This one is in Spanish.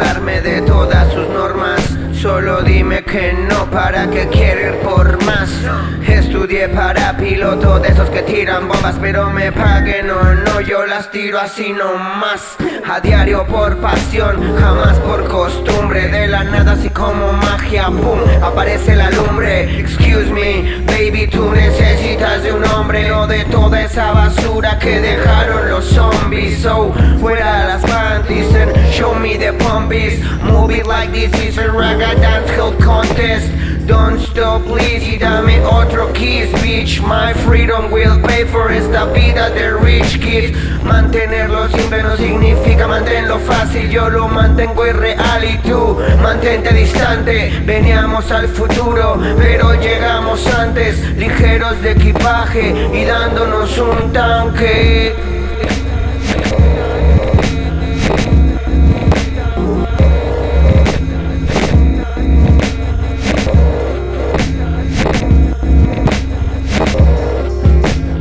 saltarme de todas sus normas. Solo dime que no, para que quiero ir por más Estudié para piloto de esos que tiran bombas Pero me paguen no, no, yo las tiro así nomás. A diario por pasión, jamás por costumbre. De la nada así como magia, boom, aparece la lumbre. Excuse me, baby, tú necesitas de un hombre. No de toda esa basura que dejaron los zombies. So, fuera las show me the pumpies. Move it like this is a raga dance contest. Don't stop please. Dame otro kiss bitch. My freedom will pay for esta vida de rich kids. Mantenerlo simple no significa mantenerlo fácil. Yo lo mantengo irreal y tú mantente distante. Veníamos al futuro pero llegamos antes. Ligeros de equipaje y dándonos un tanque